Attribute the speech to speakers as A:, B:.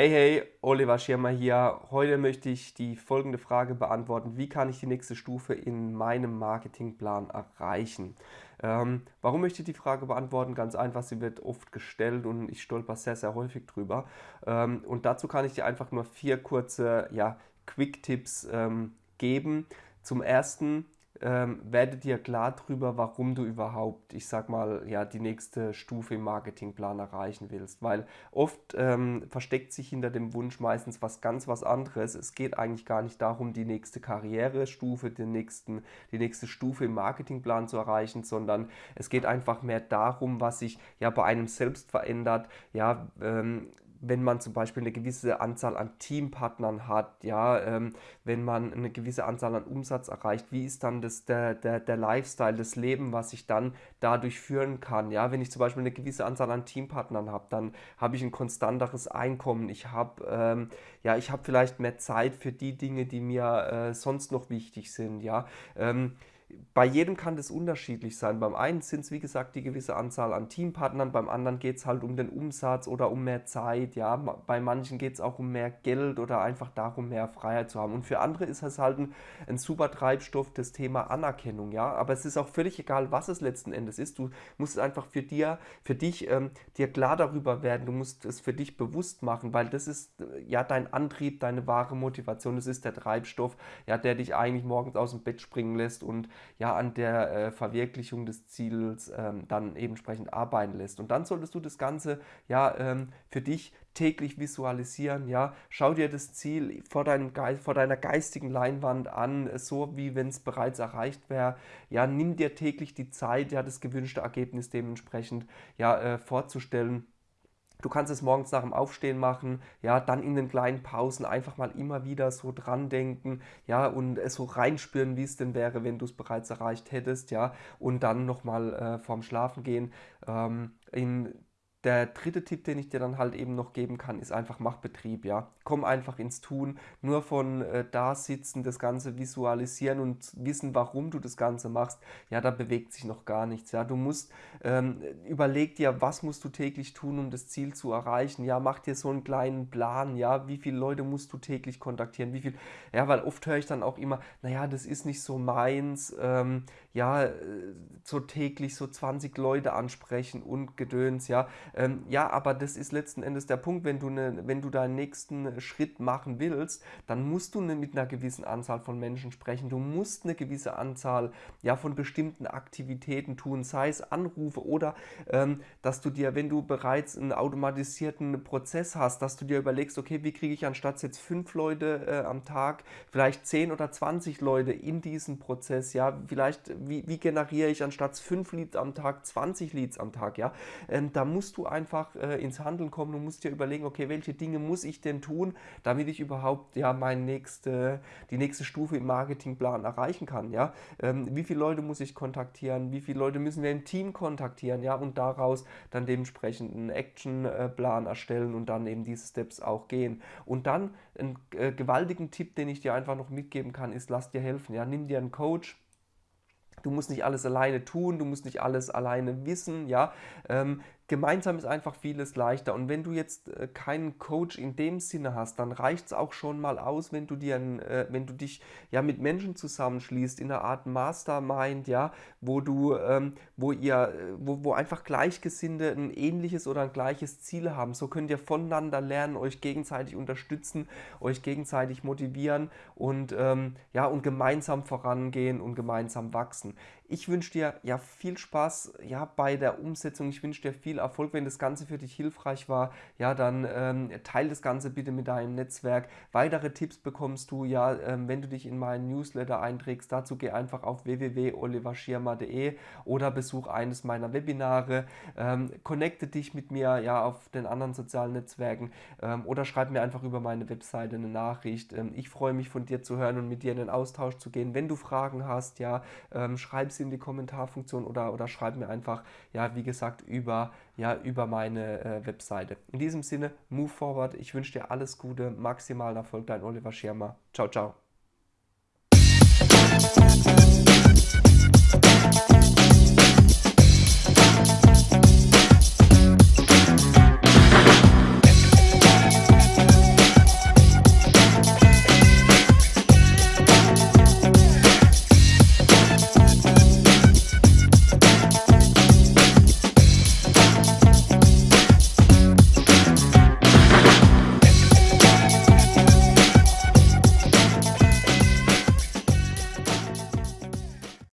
A: Hey, hey, Oliver Schirmer hier. Heute möchte ich die folgende Frage beantworten. Wie kann ich die nächste Stufe in meinem Marketingplan erreichen? Ähm, warum möchte ich die Frage beantworten? Ganz einfach, sie wird oft gestellt und ich stolper sehr, sehr häufig drüber. Ähm, und dazu kann ich dir einfach nur vier kurze ja, Quick-Tipps ähm, geben. Zum ersten, ähm, werde dir klar darüber, warum du überhaupt, ich sag mal, ja, die nächste Stufe im Marketingplan erreichen willst. Weil oft ähm, versteckt sich hinter dem Wunsch meistens was ganz was anderes. Es geht eigentlich gar nicht darum, die nächste Karrierestufe, den nächsten, die nächste Stufe im Marketingplan zu erreichen, sondern es geht einfach mehr darum, was sich ja bei einem selbst verändert, ja, ähm, wenn man zum Beispiel eine gewisse Anzahl an Teampartnern hat, ja, ähm, wenn man eine gewisse Anzahl an Umsatz erreicht, wie ist dann das, der, der, der Lifestyle, das Leben, was ich dann dadurch führen kann, ja, wenn ich zum Beispiel eine gewisse Anzahl an Teampartnern habe, dann habe ich ein konstanteres Einkommen, ich habe, ähm, ja, ich habe vielleicht mehr Zeit für die Dinge, die mir äh, sonst noch wichtig sind, ja, ähm, bei jedem kann das unterschiedlich sein. Beim einen sind es, wie gesagt, die gewisse Anzahl an Teampartnern, beim anderen geht es halt um den Umsatz oder um mehr Zeit. Ja, bei manchen geht es auch um mehr Geld oder einfach darum, mehr Freiheit zu haben. Und für andere ist es halt ein, ein super Treibstoff, das Thema Anerkennung. Ja, aber es ist auch völlig egal, was es letzten Endes ist. Du musst es einfach für dir, für dich ähm, dir klar darüber werden. Du musst es für dich bewusst machen, weil das ist äh, ja dein Antrieb, deine wahre Motivation. Das ist der Treibstoff, ja, der dich eigentlich morgens aus dem Bett springen lässt und ja an der äh, Verwirklichung des Ziels ähm, dann eben entsprechend arbeiten lässt. Und dann solltest du das Ganze ja ähm, für dich täglich visualisieren, ja, schau dir das Ziel vor, deinem Geist, vor deiner geistigen Leinwand an, so wie wenn es bereits erreicht wäre, ja, nimm dir täglich die Zeit, ja, das gewünschte Ergebnis dementsprechend ja, äh, vorzustellen Du kannst es morgens nach dem Aufstehen machen, ja, dann in den kleinen Pausen einfach mal immer wieder so dran denken, ja, und es so reinspüren, wie es denn wäre, wenn du es bereits erreicht hättest, ja, und dann nochmal äh, vorm Schlafen gehen ähm, in der dritte Tipp, den ich dir dann halt eben noch geben kann, ist einfach mach Betrieb, ja. Komm einfach ins Tun, nur von äh, da sitzen, das Ganze visualisieren und wissen, warum du das Ganze machst, ja, da bewegt sich noch gar nichts, ja. Du musst, ähm, überleg dir, was musst du täglich tun, um das Ziel zu erreichen, ja, mach dir so einen kleinen Plan, ja, wie viele Leute musst du täglich kontaktieren, wie viel, ja, weil oft höre ich dann auch immer, naja, das ist nicht so meins, ähm, ja, äh, so täglich so 20 Leute ansprechen und Gedöns, ja, ähm, ja, aber das ist letzten Endes der Punkt, wenn du, ne, wenn du deinen nächsten Schritt machen willst, dann musst du ne, mit einer gewissen Anzahl von Menschen sprechen. Du musst eine gewisse Anzahl ja, von bestimmten Aktivitäten tun, sei es Anrufe oder ähm, dass du dir, wenn du bereits einen automatisierten Prozess hast, dass du dir überlegst, okay, wie kriege ich anstatt jetzt fünf Leute äh, am Tag vielleicht zehn oder 20 Leute in diesen Prozess, ja, vielleicht, wie, wie generiere ich anstatt fünf Leads am Tag 20 Leads am Tag, ja, ähm, da musst du du einfach äh, ins Handeln kommen. Du musst dir überlegen, okay, welche Dinge muss ich denn tun, damit ich überhaupt ja meine nächste, die nächste Stufe im Marketingplan erreichen kann. Ja? Ähm, wie viele Leute muss ich kontaktieren? Wie viele Leute müssen wir im Team kontaktieren? Ja? Und daraus dann dementsprechend einen Actionplan erstellen und dann eben diese Steps auch gehen. Und dann einen äh, gewaltigen Tipp, den ich dir einfach noch mitgeben kann, ist, lass dir helfen. Ja? Nimm dir einen Coach Du musst nicht alles alleine tun, du musst nicht alles alleine wissen, ja. Ähm, gemeinsam ist einfach vieles leichter. Und wenn du jetzt äh, keinen Coach in dem Sinne hast, dann reicht es auch schon mal aus, wenn du dir, ein, äh, wenn du dich ja mit Menschen zusammenschließt in einer Art Mastermind, ja, wo du, ähm, wo ihr, äh, wo, wo einfach Gleichgesinnte ein ähnliches oder ein gleiches Ziel haben. So könnt ihr voneinander lernen, euch gegenseitig unterstützen, euch gegenseitig motivieren und ähm, ja und gemeinsam vorangehen und gemeinsam wachsen. Ich wünsche dir ja viel Spaß ja, bei der Umsetzung. Ich wünsche dir viel Erfolg. Wenn das Ganze für dich hilfreich war, ja, dann ähm, teile das Ganze bitte mit deinem Netzwerk. Weitere Tipps bekommst du ja, ähm, wenn du dich in meinen Newsletter einträgst. Dazu geh einfach auf www.oliverschirmer.de oder besuch eines meiner Webinare. Ähm, connecte dich mit mir ja auf den anderen sozialen Netzwerken ähm, oder schreib mir einfach über meine Webseite eine Nachricht. Ähm, ich freue mich von dir zu hören und mit dir in den Austausch zu gehen. Wenn du Fragen hast, ja, ähm, schreib sie in die Kommentarfunktion oder, oder schreib mir einfach, ja, wie gesagt, über, ja, über meine äh, Webseite. In diesem Sinne, move forward. Ich wünsche dir alles Gute, maximalen Erfolg, dein Oliver Schirmer. Ciao, ciao.